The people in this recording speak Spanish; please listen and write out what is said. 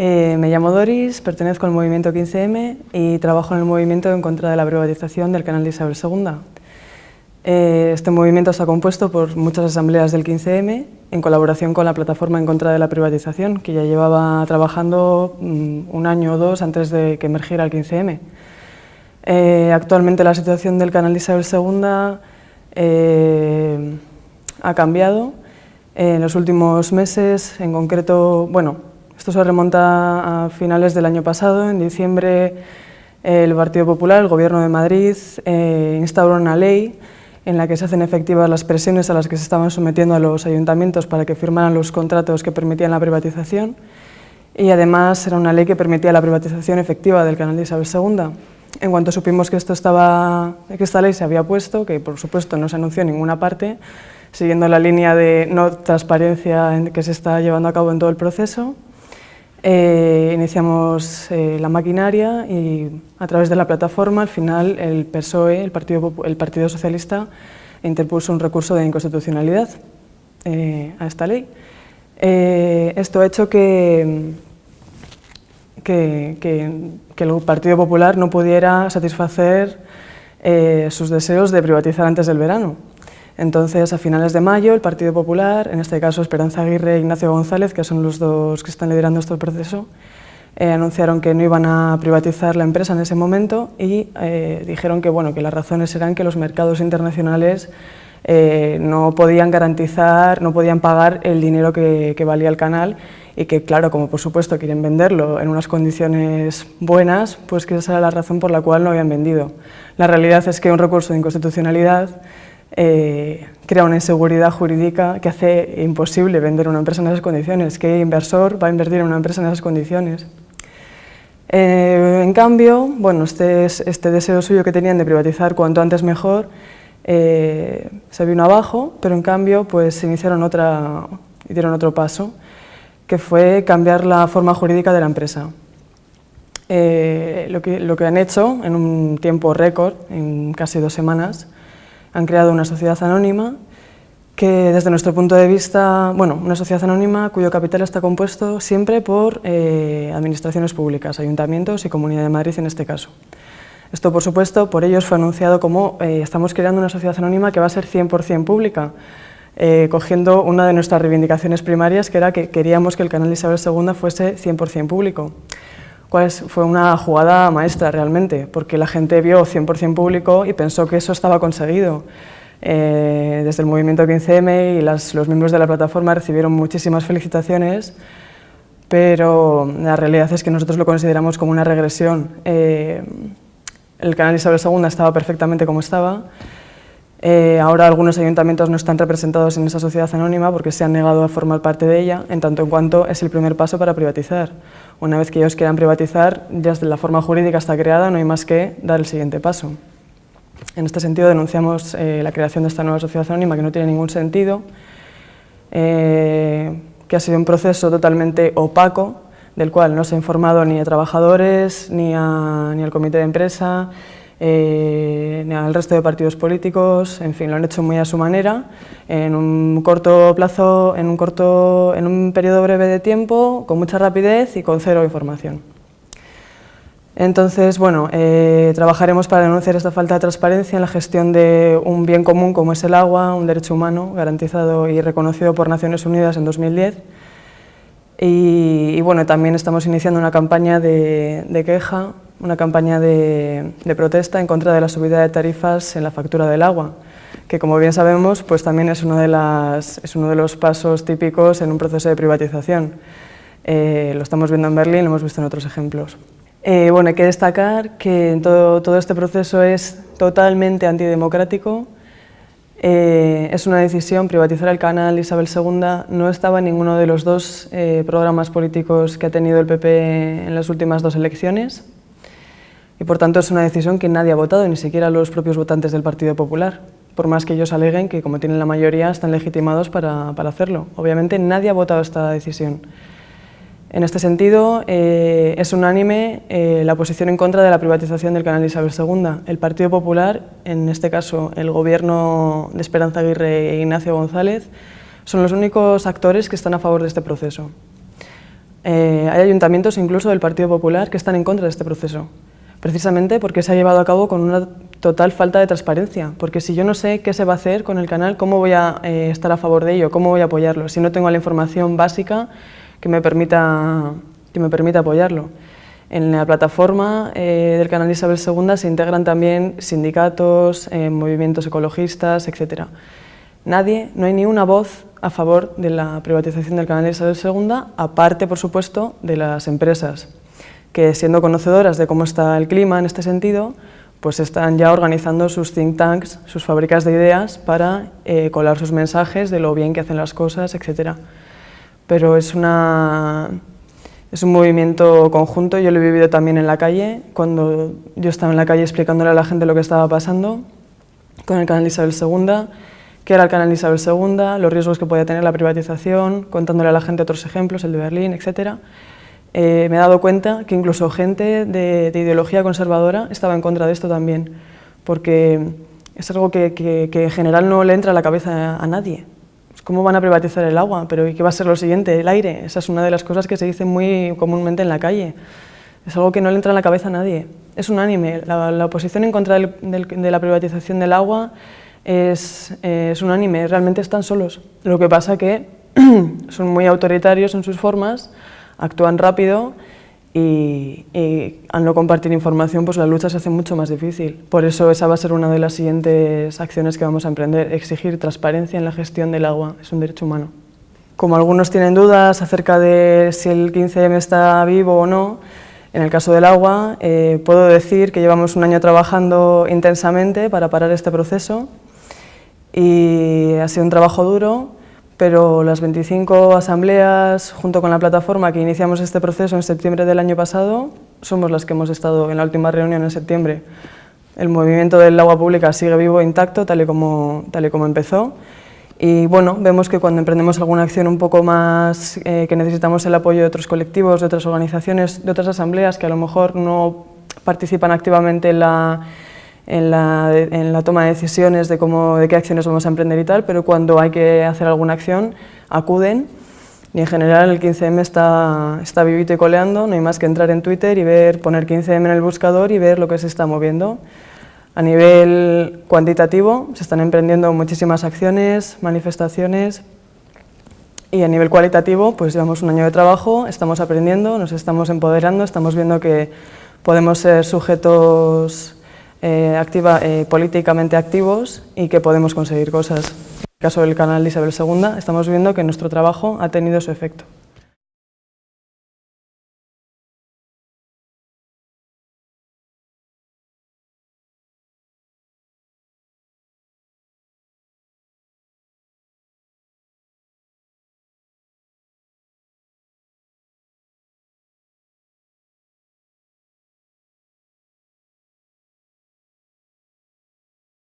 Eh, me llamo Doris, pertenezco al movimiento 15M y trabajo en el movimiento en contra de la privatización del canal de Isabel II. Eh, este movimiento está compuesto por muchas asambleas del 15M en colaboración con la plataforma en contra de la privatización, que ya llevaba trabajando mm, un año o dos antes de que emergiera el 15M. Eh, actualmente la situación del canal de Isabel II ha cambiado. En los últimos meses, en concreto, bueno, esto se remonta a finales del año pasado, en diciembre el Partido Popular, el Gobierno de Madrid, eh, instauró una ley en la que se hacen efectivas las presiones a las que se estaban sometiendo a los ayuntamientos para que firmaran los contratos que permitían la privatización y además era una ley que permitía la privatización efectiva del canal de Isabel II. En cuanto supimos que, esto estaba, que esta ley se había puesto, que por supuesto no se anunció en ninguna parte, siguiendo la línea de no transparencia que se está llevando a cabo en todo el proceso, eh, iniciamos eh, la maquinaria y a través de la plataforma al final el PSOE, el Partido, el Partido Socialista, interpuso un recurso de inconstitucionalidad eh, a esta ley. esto ha hecho que, que, que, el Partido Popular no pudiera satisfacer sus deseos de privatizar antes del verano. Entonces, a finales de mayo, el Partido Popular, en este caso Esperanza Aguirre e Ignacio González, que son los dos que están liderando este proceso, eh, anunciaron que no iban a privatizar la empresa en ese momento y eh, dijeron que, bueno, que las razones eran que los mercados internacionales eh, no podían garantizar, no podían pagar el dinero que, que, valía el canal y que, claro, como por supuesto quieren venderlo en unas condiciones buenas, pues que esa era la razón por la cual no habían vendido. La realidad es que un recurso de inconstitucionalidad eh, crea una inseguridad jurídica que hace imposible vender una empresa en esas condiciones. ¿Qué inversor va a invertir en una empresa en esas condiciones? Eh, en cambio, bueno, este, este, deseo suyo que tenían de privatizar cuanto antes mejor eh, se vino abajo, pero en cambio pues, iniciaron otra, dieron otro paso, que fue cambiar la forma jurídica de la empresa. lo, que, lo que han hecho en un tiempo récord, en casi dos semanas, han creado una sociedad anónima que desde nuestro punto de vista, bueno, una sociedad anónima cuyo capital está compuesto siempre por eh, administraciones públicas, ayuntamientos y Comunidad de Madrid en este caso. Esto, por supuesto, por ellos fue anunciado como eh, estamos creando una sociedad anónima que va a ser 100% pública, eh, cogiendo una de nuestras reivindicaciones primarias, que era que queríamos que el canal de Isabel II fuese 100% público fue una jugada maestra realmente, porque la gente vio 100% público y pensó que eso estaba conseguido. Eh, desde el movimiento 15M y los miembros de la plataforma recibieron muchísimas felicitaciones, pero la realidad es que nosotros lo consideramos como una regresión. Eh, el canal Isabel II estaba perfectamente como estaba, eh, ahora algunos ayuntamientos no están representados en esa sociedad anónima porque se han negado a formar parte de ella, en tanto en cuanto es el primer paso para privatizar. Una vez que ellos quieran privatizar, ya la forma jurídica está creada, no hay más que dar el siguiente paso. En este sentido denunciamos eh, la creación de esta nueva sociedad anónima que no tiene ningún sentido, eh, que ha sido un proceso totalmente opaco, del cual no se ha informado ni a trabajadores, ni, ni al comité de empresa, eh, al resto de partidos políticos, en fin, lo han hecho muy a su manera, en un corto plazo, en un, corto, en un periodo breve de tiempo, con mucha rapidez y con cero información. Entonces, bueno, eh, trabajaremos para denunciar esta falta de transparencia en la gestión de un bien común como es el agua, un derecho humano garantizado y reconocido por Naciones Unidas en 2010. Y, bueno, también estamos iniciando una campaña de, de queja una campaña de, protesta en contra de la subida de tarifas en la factura del agua, que como bien sabemos pues también es uno de, los pasos típicos en un proceso de privatización. Eh, lo estamos viendo en Berlín, lo hemos visto en otros ejemplos. Eh, bueno, hay que destacar que todo, todo este proceso es totalmente antidemocrático, eh, es una decisión, privatizar el canal Isabel II no estaba en ninguno de los dos programas políticos que ha tenido el PP en las últimas dos elecciones y por tanto es una decisión que nadie ha votado, ni siquiera los propios votantes del Partido Popular, por más que ellos aleguen que como tienen la mayoría están legitimados para, hacerlo. Obviamente nadie ha votado esta decisión. En este sentido, eh, es unánime eh, la posición en contra de la privatización del canal Isabel II. El Partido Popular, en este caso el gobierno de Esperanza Aguirre e Ignacio González, son los únicos actores que están a favor de este proceso. Eh, hay ayuntamientos incluso del Partido Popular que están en contra de este proceso, precisamente porque se ha llevado a cabo con una total falta de transparencia, porque si yo no sé qué se va a hacer con el canal, ¿cómo voy a eh, estar a favor de ello? ¿Cómo voy a apoyarlo? Si no tengo la información básica que me permita, que me permita apoyarlo. En la plataforma eh, del canal Isabel II se integran también sindicatos, movimientos ecologistas, etc. Nadie, no hay ni una voz a favor de la privatización del canal Isabel II, aparte, por supuesto, de las empresas, que siendo conocedoras de cómo está el clima en este sentido, pues están ya organizando sus think tanks, sus fábricas de ideas para eh, colar sus mensajes de lo bien que hacen las cosas, etc. Pero es, una, es un movimiento conjunto, yo lo he vivido también en la calle, cuando yo estaba en la calle explicándole a la gente lo que estaba pasando con el canal Isabel II, qué era el canal Isabel II, los riesgos que podía tener la privatización, contándole a la gente otros ejemplos, el de Berlín, etc. Eh, me he dado cuenta que incluso gente de, ideología conservadora estaba en contra de esto también, porque es algo que, en general no le entra a la cabeza a, nadie. ¿Cómo van a privatizar el agua? ¿Pero qué va a ser lo siguiente? El aire. Esa es una de las cosas que se dice muy comúnmente en la calle. Es algo que no le entra en la cabeza a nadie. Es unánime. La, la oposición en contra de la privatización del agua es, es unánime, realmente están solos. Lo que pasa que son muy autoritarios en sus formas, actúan rápido y, al no compartir información pues la lucha se hace mucho más difícil. Por eso esa va a ser una de las siguientes acciones que vamos a emprender, exigir transparencia en la gestión del agua, es un derecho humano. Como algunos tienen dudas acerca de si el 15M está vivo o no, en el caso del agua, eh, puedo decir que llevamos un año trabajando intensamente para parar este proceso y ha sido un trabajo duro, pero las 25 asambleas, junto con la plataforma que iniciamos este proceso en septiembre del año pasado, somos las que hemos estado en la última reunión en septiembre. El movimiento del agua pública sigue vivo e intacto, tal y como, tal y como empezó. Y bueno, vemos que cuando emprendemos alguna acción un poco más, eh, que necesitamos el apoyo de otros colectivos, de otras organizaciones, de otras asambleas que a lo mejor no participan activamente en la, en la, toma de decisiones de, cómo, de qué acciones vamos a emprender y tal, pero cuando hay que hacer alguna acción acuden. Y en general el 15M está, está vivito y coleando, no hay más que entrar en Twitter y ver, poner 15M en el buscador y ver lo que se está moviendo. A nivel cuantitativo se están emprendiendo muchísimas acciones, manifestaciones. Y a nivel cualitativo pues llevamos un año de trabajo, estamos aprendiendo, nos estamos empoderando, estamos viendo que podemos ser sujetos eh, activa, eh, políticamente activos y que podemos conseguir cosas. En el caso del canal Isabel II estamos viendo que nuestro trabajo ha tenido su efecto.